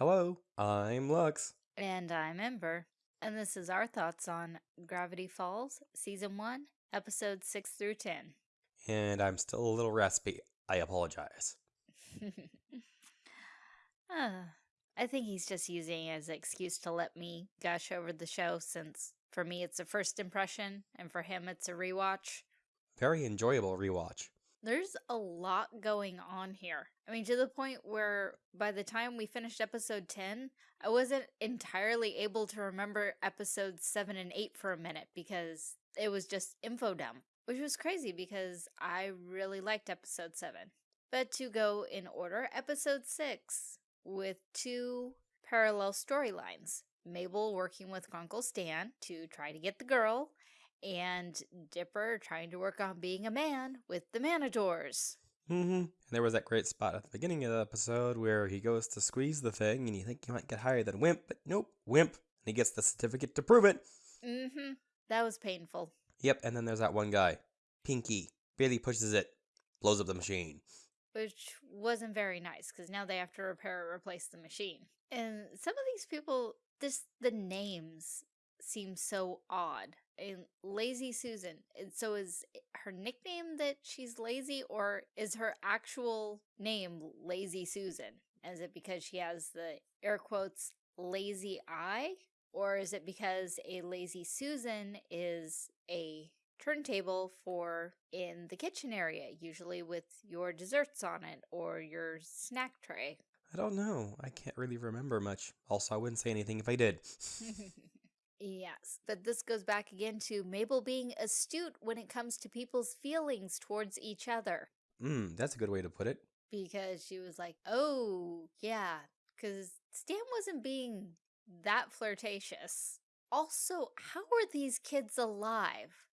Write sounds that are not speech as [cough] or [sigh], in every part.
Hello, I'm Lux. And I'm Ember. And this is our thoughts on Gravity Falls, Season 1, Episodes 6 through 10. And I'm still a little raspy. I apologize. [laughs] uh, I think he's just using it as an excuse to let me gush over the show since for me it's a first impression and for him it's a rewatch. Very enjoyable rewatch. There's a lot going on here. I mean, to the point where by the time we finished episode 10, I wasn't entirely able to remember episodes 7 and 8 for a minute because it was just info dump, which was crazy because I really liked episode 7. But to go in order, episode 6 with two parallel storylines. Mabel working with Uncle Stan to try to get the girl, and Dipper trying to work on being a man with the Manotaurs. Mm-hmm. And there was that great spot at the beginning of the episode where he goes to squeeze the thing, and you think he might get higher than Wimp, but nope, Wimp. And he gets the certificate to prove it. Mm-hmm. That was painful. Yep, and then there's that one guy, Pinky. Barely pushes it, blows up the machine. Which wasn't very nice, because now they have to repair or replace the machine. And some of these people, this the names seem so odd. And Lazy Susan, And so is eh, her nickname that she's lazy, or is her actual name Lazy Susan? Is it because she has the air quotes lazy eye? Or is it because a lazy Susan is a turntable for in the kitchen area, usually with your desserts on it or your snack tray? I don't know. I can't really remember much. Also, I wouldn't say anything if I did. [laughs] [laughs] Yes, but this goes back again to Mabel being astute when it comes to people's feelings towards each other. Mm, that's a good way to put it. Because she was like, oh, yeah, because Stan wasn't being that flirtatious. Also, how are these kids alive?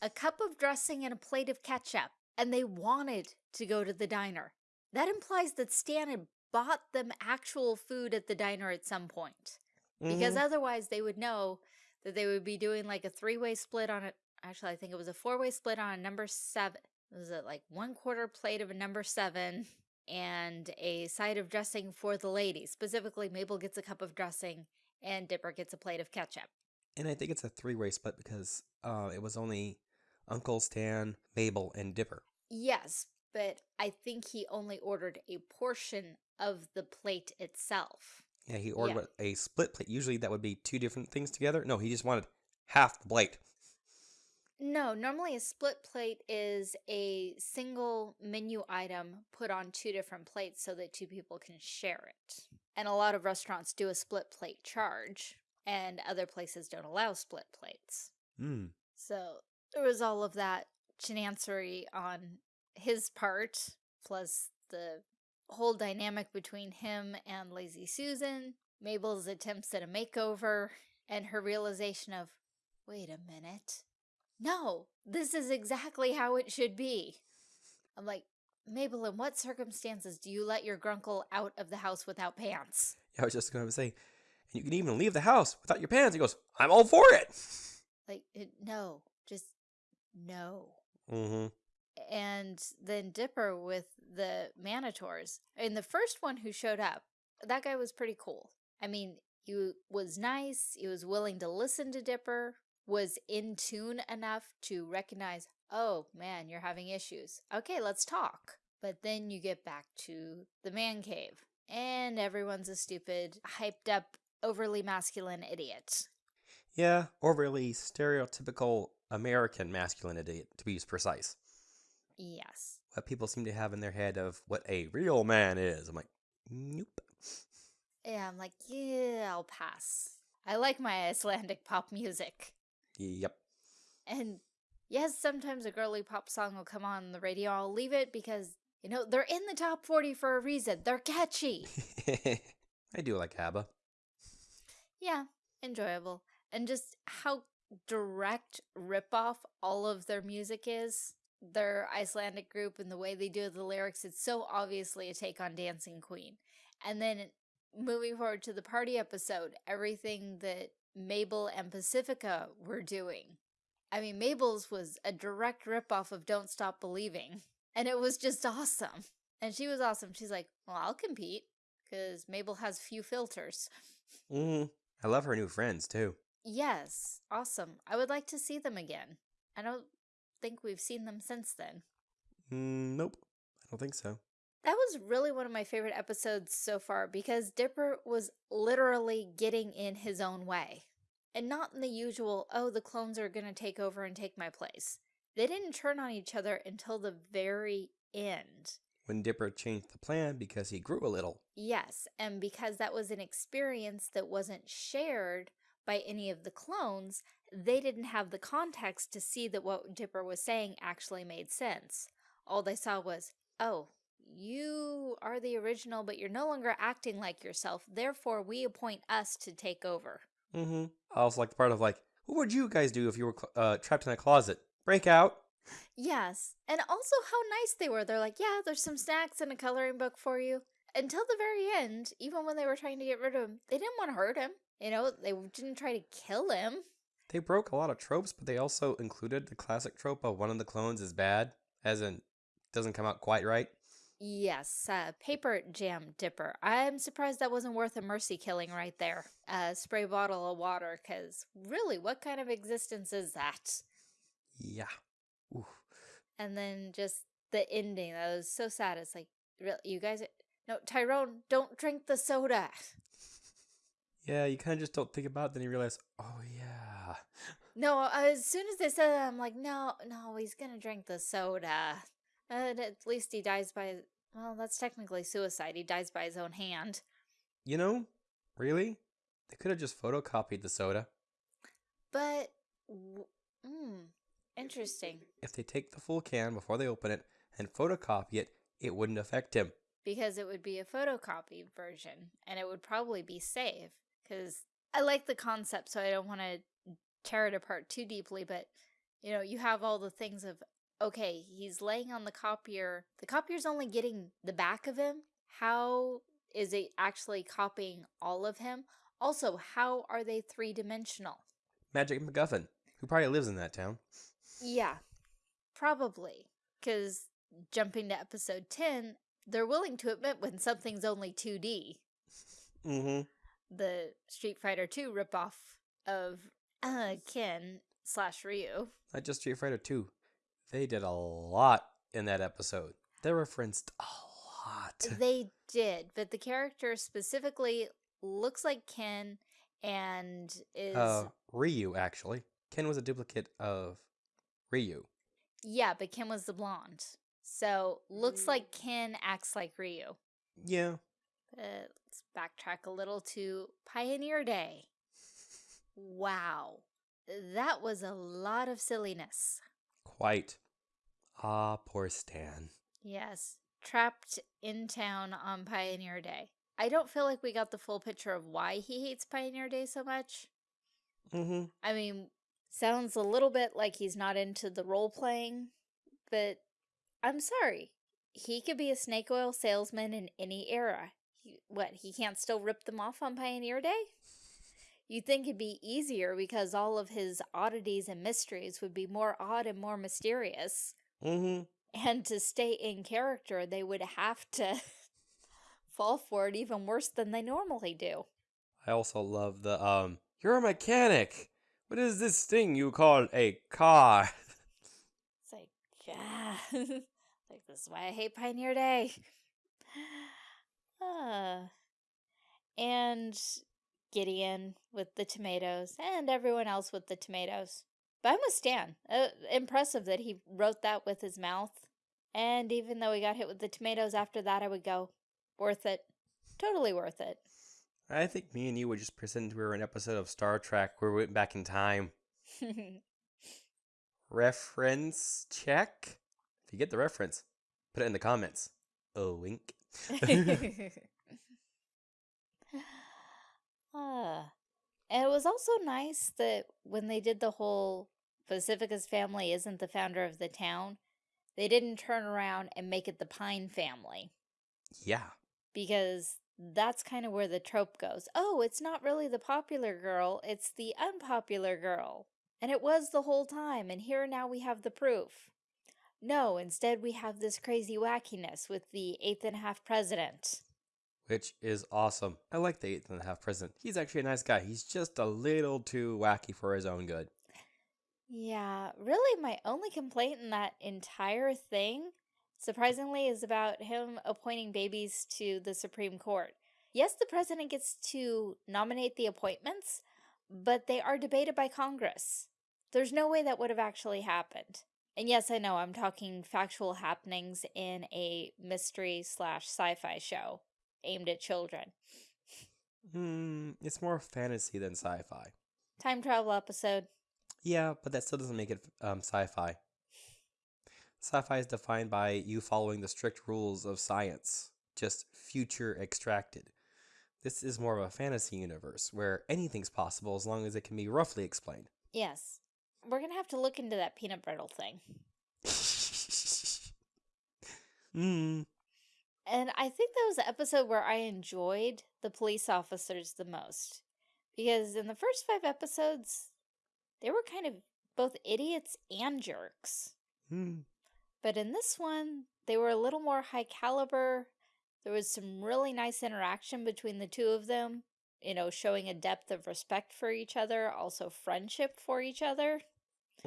A cup of dressing and a plate of ketchup, and they wanted to go to the diner. That implies that Stan had bought them actual food at the diner at some point. Because Mhm. otherwise they would know that they would be doing like a three-way split on it. Actually, I think it was a four-way split on a number seven. Was it like one quarter plate of a number seven and a side of dressing for the ladies? Specifically, Mabel gets a cup of dressing and Dipper gets a plate of ketchup. And I think it's a three-way split because uh, it was only Uncle Stan, Mabel, and Dipper. Yes, but I think he only ordered a portion of the plate itself. Yeah, he ordered Yeah. a split plate. Usually that would be two different things together. No, he just wanted half the plate. No, normally a split plate is a single menu item put on two different plates so that two people can share it. And a lot of restaurants do a split plate charge, and other places don't allow split plates. Mm. So there was all of that chenancery on his part, plus the whole dynamic between him and Lazy Susan, Mabel's attempts at a makeover, and her realization of, wait a minute. No, this is exactly how it should be. I'm like, Mabel, in what circumstances do you let your grunkle out of the house without pants? Yeah, I was just going to say, and you can even leave the house without your pants. He goes, I'm all for it. Like, it, no, just no. Mm-hmm. and then Dipper with the Manotaurs. And the first one who showed up, that guy was pretty cool. I mean, he was nice, he was willing to listen to Dipper, was in tune enough to recognize, oh man, you're having issues. Okay, let's talk. But then you get back to the man cave, and everyone's a stupid, hyped up, overly masculine idiot. Yeah, overly stereotypical American masculinity, to be precise. Yes. What people seem to have in their head of what a real man is. I'm like, nope. Yeah, I'm like, yeah, I'll pass. I like my Icelandic pop music. Yep. And yes, sometimes a girly pop song will come on the radio. I'll leave it because, you know, they're in the top 40 for a reason. They're catchy. [laughs] I do like ABBA. yeah, enjoyable. And just how direct ripoff all of their music is. Their Icelandic group and the way they do the lyrics, it's so obviously a take on Dancing Queen. And then moving forward to the party episode, everything that Mabel and Pacifica were doing. I mean, Mabel's was a direct ripoff of Don't Stop Believing. [laughs] And it was just awesome. And she was awesome. She's like, well, I'll compete. because Mabel has few filters. Mm. I love her new friends too. Yes, awesome. I would like to see them again. I don't think we've seen them since then. Mm, nope, I don't think so. That was really one of my favorite episodes so far because Dipper was literally getting in his own way. And not in the usual, oh, the clones are going to take over and take my place. They didn't turn on each other until the very end. When Dipper changed the plan because he grew a little. Yes, and because that was an experience that wasn't shared by any of the clones, they didn't have the context to see that what Dipper was saying actually made sense. All they saw was, oh, you are the original, but you're no longer acting like yourself. Therefore, we appoint us to take over. Mm-hmm. I also like the part of like, what would you guys do if you were uh, trapped in a closet? Break out. Yes, and also how nice they were. They're like, yeah, there's some snacks and a coloring book for you. Until the very end, even when they were trying to get rid of him, they didn't want to hurt him. You know, they didn't try to kill him. They broke a lot of tropes, but they also included the classic trope of one of the clones is bad, as in doesn't come out quite right. Yes, uh, paper jam dipper. I'm surprised that wasn't worth a mercy killing right there. Uh, spray bottle of water, because really, what kind of existence is that? Yeah. Oof. And then just the ending, that was so sad. It's like, really, you guys, no, Tyrone, don't drink the soda. Yeah, you kind of just don't think about it, then you realize, oh yeah. [laughs] No, as soon as they said that, I'm like, no, no, he's gonna drink the soda. And at least he dies by, well, that's technically suicide. He dies by his own hand. You know, really? They could have just photocopied the soda. But, hmm, interesting. If they take the full can before they open it and photocopy it, it wouldn't affect him. Because it would be a photocopy version, and it would probably be safe. Because I like the concept, so I don't want to tear it apart too deeply, but, you know, you have all the things of, okay, he's laying on the copier. The copier's only getting the back of him. How is it actually copying all of him? Also, how are they three-dimensional? Magic MacGuffin, who probably lives in that town. Yeah, probably. Because jumping to episode 10, they're willing to admit when something's only 2D. Mm-hmm. The Street Fighter 2 ripoff of uh, Ken slash Ryu. Not just Street Fighter 2. They did a lot in that episode. They referenced a lot. They did, but the character specifically looks like Ken and is... Uh, Ryu, actually. Ken was a duplicate of Ryu. Yeah, but Ken was the blonde. So, looks like Ken acts like Ryu. Yeah. But let's backtrack a little to Pioneer Day. Wow. That was a lot of silliness. Quite. Ah, poor Stan. Yes. Trapped in town on Pioneer Day. I don't feel like we got the full picture of why he hates Pioneer Day so much. Mm-hmm. I mean, sounds a little bit like he's not into the role playing, but I'm sorry. He could be a snake oil salesman in any era. What, he can't still rip them off on Pioneer Day? You'd think it'd be easier because all of his oddities and mysteries would be more odd and more mysterious. Mm-hmm. And to stay in character, they would have to [laughs] fall for it even worse than they normally do. I also love the, um, you're a mechanic. What is this thing you call a car? [laughs] It's like, yeah. [laughs] like, this is why I hate Pioneer Day. Uh, and Gideon with the tomatoes, and everyone else with the tomatoes. But I'm with Stan. Uh, impressive that he wrote that with his mouth. And even though he got hit with the tomatoes after that, I would go, worth it. Totally worth it. I think me and you would just pretend we were an episode of Star Trek where we went back in time. [laughs] reference check? If you get the reference, put it in the comments. Oh, wink. [laughs] uh, and it was also nice that when they did the whole Pacifica's family isn't the founder of the town, they didn't turn around and make it the Pine family. Yeah. Because that's kind of where the trope goes. Oh, it's not really the popular girl, it's the unpopular girl. And it was the whole time, and here now we have the proof. No, instead we have this crazy wackiness with the eighth and a half president. which is awesome. I like the eighth and a half president. He's actually a nice guy. He's just a little too wacky for his own good. Yeah, really, my only complaint in that entire thing, surprisingly, is about him appointing babies to the Supreme Court. Yes, the president gets to nominate the appointments, but they are debated by Congress. There's no way that would have actually happened. And yes, I know I'm talking factual happenings in a mystery slash sci-fi show aimed at children. Hmm, it's more fantasy than sci-fi. Time travel episode. Yeah, but that still doesn't make it um, sci-fi. Sci-fi is defined by you following the strict rules of science, just future extracted. This is more of a fantasy universe where anything's possible as long as it can be roughly explained. Yes. We're gonna have to look into that peanut brittle thing. [laughs] Hmm. And I think that was the episode where I enjoyed the police officers the most. Because in the first five episodes, they were kind of both idiots and jerks. Hmm. But in this one, they were a little more high caliber. There was some really nice interaction between the two of them, you know, showing a depth of respect for each other, also friendship for each other.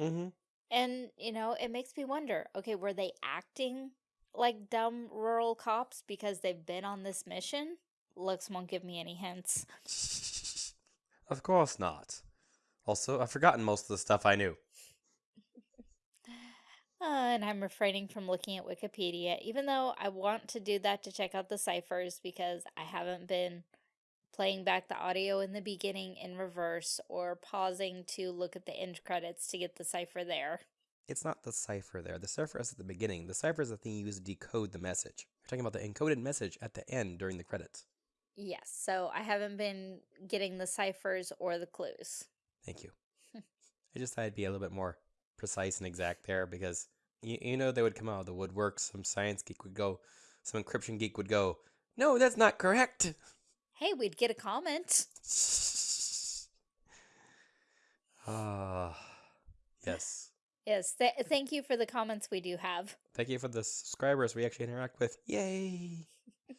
Mm-hmm. And, you know, it makes me wonder, okay, were they acting like dumb rural cops because they've been on this mission? Lux won't give me any hints. [laughs] of course not. Also, I've forgotten most of the stuff I knew. [sighs] Uh, and I'm refraining from looking at Wikipedia, even though I want to do that to check out the ciphers because I haven't been playing back the audio in the beginning in reverse or pausing to look at the end credits to get the cipher there. It's not the cipher there. The cipher is at the beginning. The cipher is the thing you use to decode the message. We're talking about the encoded message at the end during the credits. Yes, so I haven't been getting the ciphers or the clues. Thank you. [laughs] I just thought I'd be a little bit more precise and exact there because you, you know they would come out of the woodwork. Some science geek would go, some encryption geek would go, no, that's not correct. [laughs] Hey, we'd get a comment. [sighs] Ah, yes. Yes, th thank you for the comments we do have. Thank you for the subscribers we actually interact with. Yay! [laughs]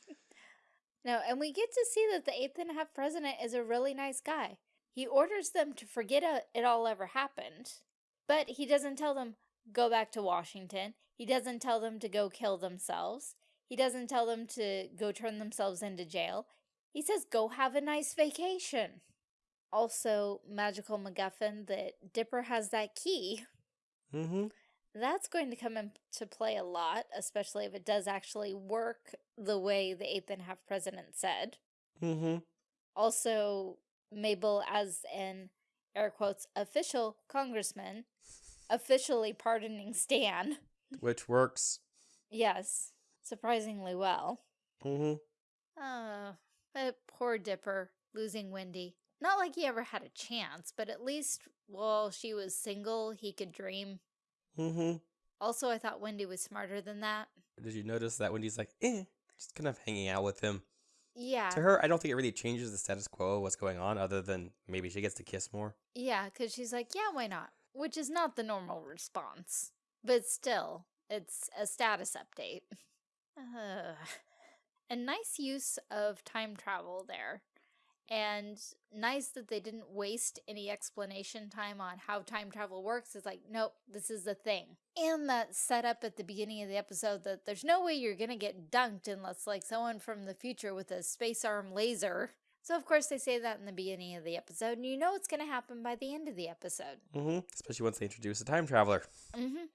No, and we get to see that the eighth and a half president is a really nice guy. He orders them to forget uh, it all ever happened, but he doesn't tell them, go back to Washington. He doesn't tell them to go kill themselves. He doesn't tell them to go turn themselves into jail. He says, go have a nice vacation. Also, Magical MacGuffin that Dipper has that key. Mm-hmm. That's going to come into play a lot, especially if it does actually work the way the eighth and half president said. Mm-hmm. Also, Mabel as an air quotes official congressman officially pardoning Stan. Which works. Yes, surprisingly well. Mm-hmm. Uh, but poor Dipper losing Wendy. Not like he ever had a chance, but at least while she was single, he could dream. Mm-hmm. Also, I thought Wendy was smarter than that. Did you notice that Wendy's like, eh, just kind of hanging out with him? Yeah. To her, I don't think it really changes the status quo of what's going on, other than maybe she gets to kiss more. Yeah, because she's like, yeah, why not? Which is not the normal response. But still, it's a status update. Uh, a nice use of time travel there. And nice that they didn't waste any explanation time on how time travel works. It's like, nope, this is the thing. And that set up at the beginning of the episode that there's no way you're going to get dunked unless like someone from the future with a space arm laser. So of course they say that in the beginning of the episode and you know it's going to happen by the end of the episode. Mm-hmm. Especially once they introduce a time traveler. Mm-hmm.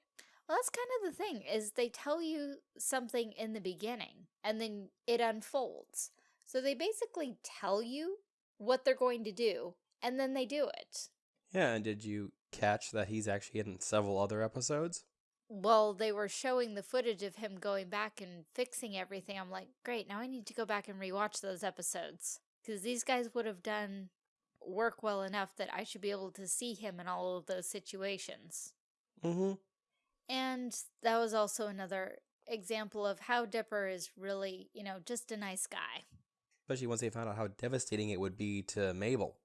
Well, that's kind of the thing is they tell you something in the beginning and then it unfolds. So they basically tell you what they're going to do and then they do it. Yeah, and did you catch that he's actually in several other episodes? Well, they were showing the footage of him going back and fixing everything. I'm like, great, now I need to go back and rewatch those episodes. Because these guys would have done work well enough that I should be able to see him in all of those situations. Mm-hmm. And that was also another example of how Dipper is really, you know, just a nice guy. Especially once they found out how devastating it would be to Mabel.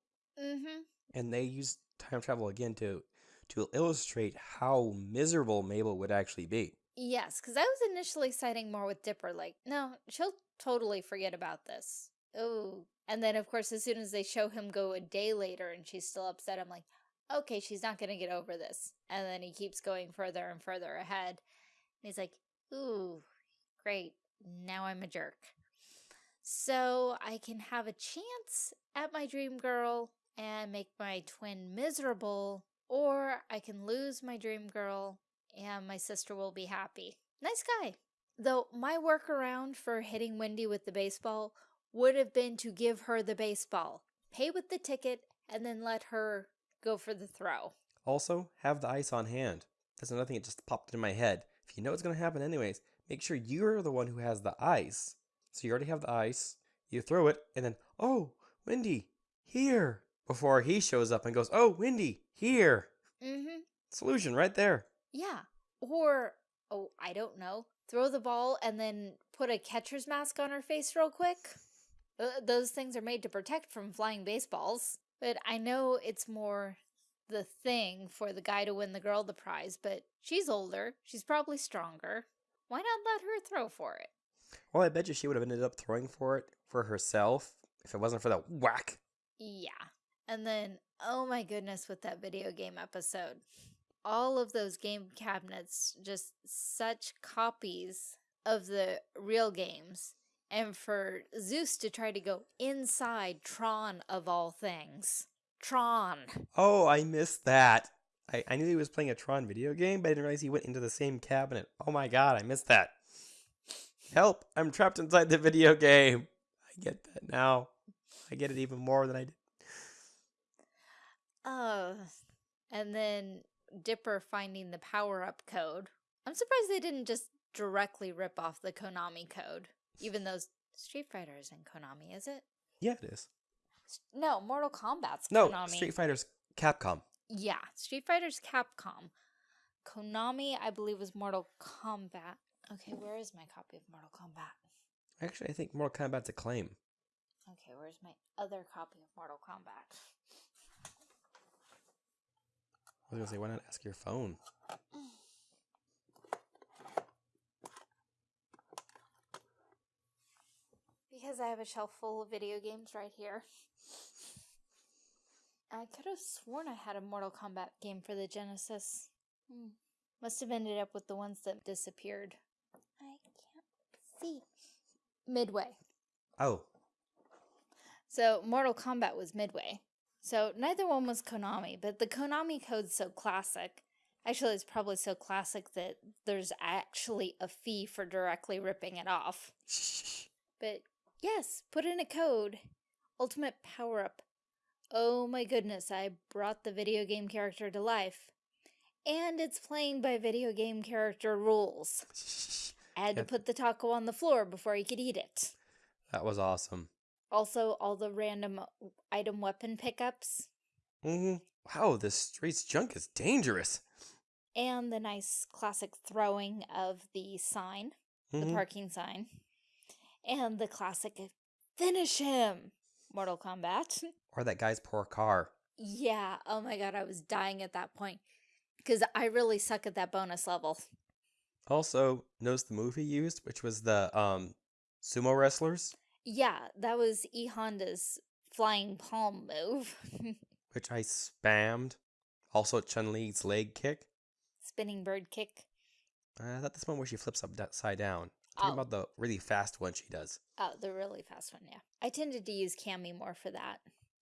Mm-hmm. And they used time travel again to to illustrate how miserable Mabel would actually be. Yes, because I was initially siding more with Dipper, like, no, she'll totally forget about this. Oh. And then, of course, as soon as they show him go a day later and she's still upset, I'm like, okay, she's not going to get over this. And then he keeps going further and further ahead. And he's like, ooh, great. Now I'm a jerk. So I can have a chance at my dream girl and make my twin miserable, or I can lose my dream girl and my sister will be happy. Nice guy. Though my workaround for hitting Wendy with the baseball would have been to give her the baseball, pay with the ticket, and then let her go for the throw. Also, have the ice on hand. That's another thing that just popped into my head. If you know what's going to happen anyways, make sure you're the one who has the ice. So you already have the ice, you throw it, and then, oh, Wendy, here. Before he shows up and goes, oh, Wendy, here. Mm-hmm. Solution right there. Yeah. Or, oh, I don't know, throw the ball and then put a catcher's mask on her face real quick. Uh, those things are made to protect from flying baseballs. But I know it's more the thing for the guy to win the girl the prize, but she's older. She's probably stronger. Why not let her throw for it? Well, I bet you she would have ended up throwing for it for herself if it wasn't for that whack. Yeah. And then, oh my goodness, with that video game episode. All of those game cabinets, just such copies of the real games. And for Soos to try to go inside Tron of all things. Tron. Oh, I missed that. I, I knew he was playing a Tron video game, but I didn't realize he went into the same cabinet. Oh my god, I missed that. Help, I'm trapped inside the video game. I get that now. I get it even more than I did. Oh, and then Dipper finding the power-up code. I'm surprised they didn't just directly rip off the Konami code, even though Street Fighter is in Konami, is it? Yeah, it is. No, Mortal Kombat's No, Konami. Street Fighter's Capcom. Yeah, Street Fighter's Capcom. Konami, I believe, was Mortal Kombat. Okay, where is my copy of Mortal Kombat? Actually, I think Mortal Kombat's Acclaim. Okay, where's my other copy of Mortal Kombat? I was gonna say, why not ask your phone? [clears throat] Because I have a shelf full of video games right here. I could have sworn I had a Mortal Kombat game for the Genesis. Hmm. Must have ended up with the ones that disappeared. I can't see. Midway. Oh, So Mortal Kombat was Midway. So neither one was Konami, but the Konami code's so classic. Actually, it's probably so classic that there's actually a fee for directly ripping it off. [laughs] But yes, put in a code. Ultimate power up. Oh my goodness, I brought the video game character to life. And it's playing by video game character rules. [laughs] I had to put the taco on the floor before he could eat it. that was awesome. Also, all the random item weapon pickups. hmm Wow, this street's junk is dangerous. And the nice classic throwing of the sign, the Mhm. parking sign. And the classic finish him! Mortal Kombat. [laughs] Or that guy's poor car. Yeah, oh my god, I was dying at that point. Because I really suck at that bonus level. Also, notice the move he used, which was the um sumo wrestlers, Yeah, that was E Honda's flying palm move. [laughs] which I spammed. Also, Chun Li's leg kick. Spinning bird kick. Uh, I thought this one where she flips upside down. Talking Oh. about the really fast one she does. Oh, the really fast one, yeah. I tended to use Cammy more for that.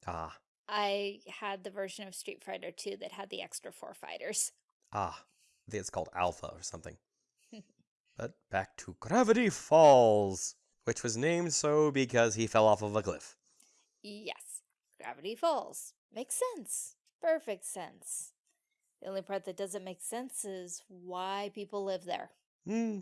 Ah, I had the version of Street Fighter 2 that had the extra four fighters. ah. I think it's called Alpha or something. [laughs] but back to Gravity Falls, which was named so because he fell off of a cliff. Yes, Gravity Falls. Makes sense. Perfect sense. The only part that doesn't make sense is why people live there. Hmm.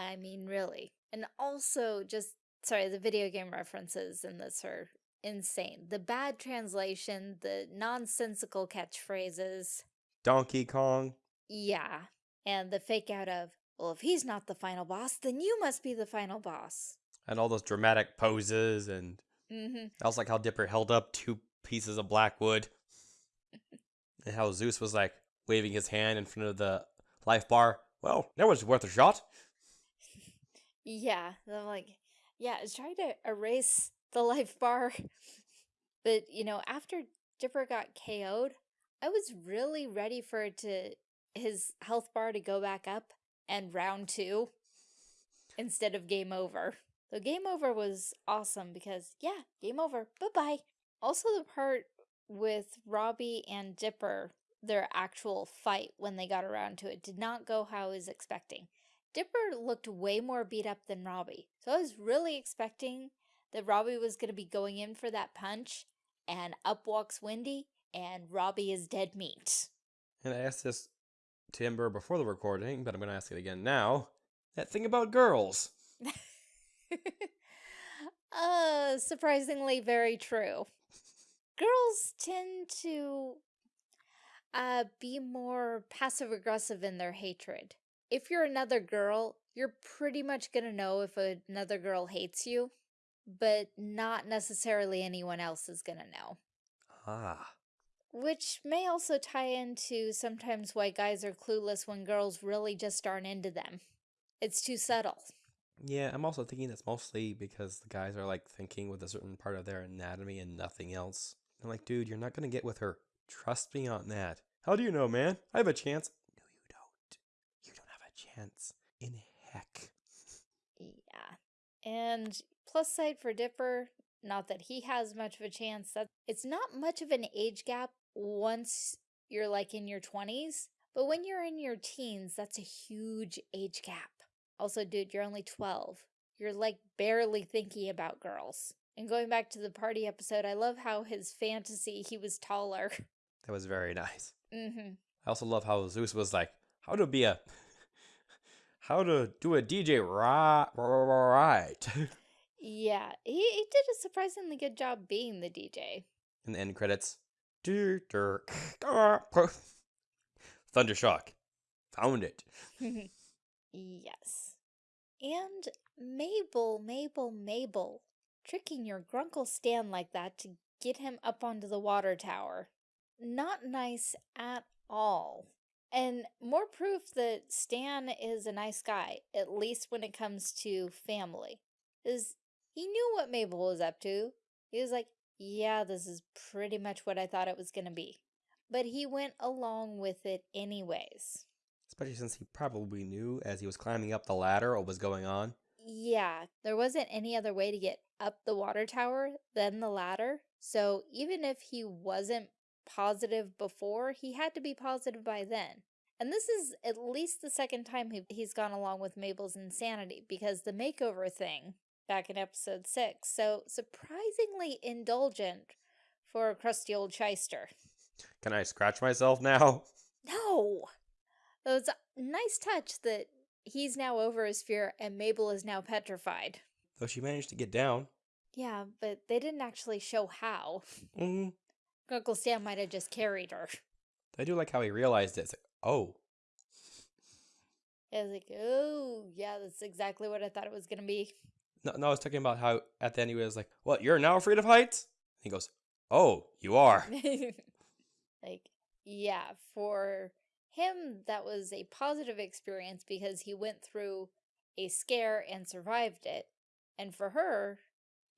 I mean, really. And also, just sorry, the video game references in this are insane. The bad translation, the nonsensical catchphrases. Donkey Kong. Yeah. And the fake out of, well, if he's not the final boss, then you must be the final boss. And all those dramatic poses and Mm-hmm. I also like how Dipper held up two pieces of black wood. and how Soos was like waving his hand in front of the life bar. Well, that was worth a shot. Yeah, I'm like, yeah, I was trying to erase the life bar. [laughs] But, you know, after Dipper got KO'd, I was really ready for it to his health bar to go back up and round two instead of game over. So game over was awesome because, yeah, game over. Bye-bye. Also the part with Robbie and Dipper, their actual fight when they got around to it, did not go how I was expecting. Dipper looked way more beat up than Robbie. So I was really expecting that Robbie was going to be going in for that punch and up walks Wendy and Robbie is dead meat. And I asked this to Ember before the recording, but I'm going to ask it again now. That thing about girls. [laughs] uh, surprisingly very true. Girls tend to uh, be more passive aggressive in their hatred. If you're another girl, you're pretty much going to know if another girl hates you but not necessarily anyone else is gonna know. Ah. Which may also tie into sometimes why guys are clueless when girls really just aren't into them. It's too subtle. Yeah, I'm also thinking that's mostly because the guys are like thinking with a certain part of their anatomy and nothing else. I'm like, dude, you're not gonna get with her. Trust me on that. How do you know, man? I have a chance. No, you don't. You don't have a chance. In heck. Yeah. And Plus side for Dipper, not that he has much of a chance. That It's not much of an age gap once you're like in your 20s, but when you're in your teens, that's a huge age gap. Also, dude, you're only 12. You're like barely thinking about girls. And going back to the party episode, I love how his fantasy, he was taller. That was very [laughs] nice. Mm-hmm. I also love how Soos was like, how to be a, how to do a DJ right, right. [laughs] Yeah, he, he did a surprisingly good job being the DJ. In the end credits, Thundershock. Found it. [laughs] yes. And Mabel, Mabel, Mabel. Tricking your Grunkle Stan like that to get him up onto the water tower. Not nice at all. And more proof that Stan is a nice guy, at least when it comes to family. Is he knew what Mabel was up to. He was like, yeah, this is pretty much what I thought it was going to be. But he went along with it anyways. Especially since he probably knew as he was climbing up the ladder what was going on. Yeah, there wasn't any other way to get up the water tower than the ladder. So even if he wasn't positive before, he had to be positive by then. And this is at least the second time he's gone along with Mabel's insanity because the makeover thing back in episode 6, so surprisingly indulgent for a crusty old shyster. Can I scratch myself now? [laughs] No! It was a nice touch that he's now over his fear and Mabel is now petrified. Though she managed to get down. Yeah, but they didn't actually show how. Mm. Uncle Sam might have just carried her. I do like how he realized it. It's like, oh. I was like, oh, yeah, that's exactly what I thought it was going to be. No, no, I was talking about how at the end he was like, "What? You're now afraid of heights?" And he goes, "Oh, you are." [laughs] like, yeah, for him that was a positive experience because he went through a scare and survived it. And for her,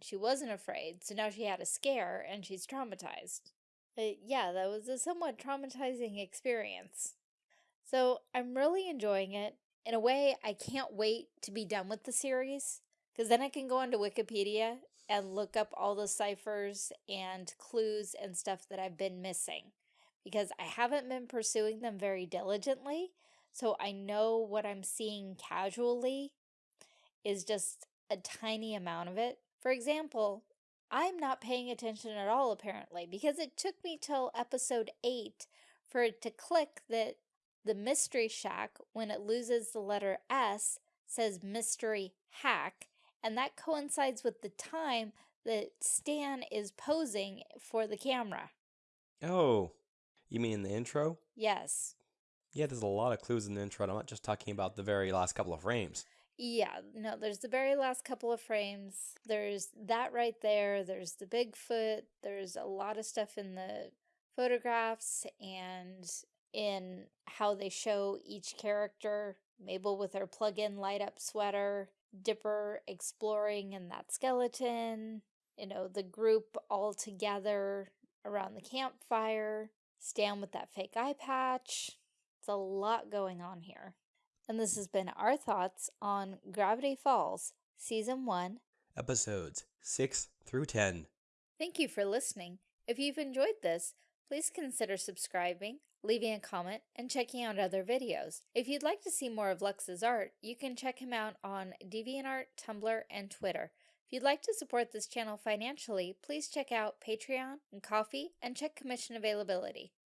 she wasn't afraid, so now she had a scare and she's traumatized. But yeah, that was a somewhat traumatizing experience. So I'm really enjoying it. In a way, I can't wait to be done with the series because then I can go onto Wikipedia and look up all the ciphers and clues and stuff that I've been missing. Because I haven't been pursuing them very diligently, so I know what I'm seeing casually is just a tiny amount of it. For example, I'm not paying attention at all apparently because it took me till episode 8 for it to click that the Mystery Shack, when it loses the letter S, says Mystery Hack, and that coincides with the time that Stan is posing for the camera. Oh, you mean in the intro? Yes. Yeah, there's a lot of clues in the intro. I'm not just talking about the very last couple of frames. Yeah, no, there's the very last couple of frames. There's that right there. There's the Bigfoot. There's a lot of stuff in the photographs and in how they show each character Mabel with her plug-in light-up sweater, Dipper exploring in that skeleton, you know, the group all together around the campfire, Stan with that fake eye patch. It's a lot going on here. And this has been our thoughts on Gravity Falls, Season 1, Episodes 6 through 10. Thank you for listening. If you've enjoyed this, please consider subscribing, leaving a comment, and checking out other videos. If you'd like to see more of Lux's art, you can check him out on DeviantArt, Tumblr, and Twitter. If you'd like to support this channel financially, please check out Patreon and Ko-fi and check commission availability.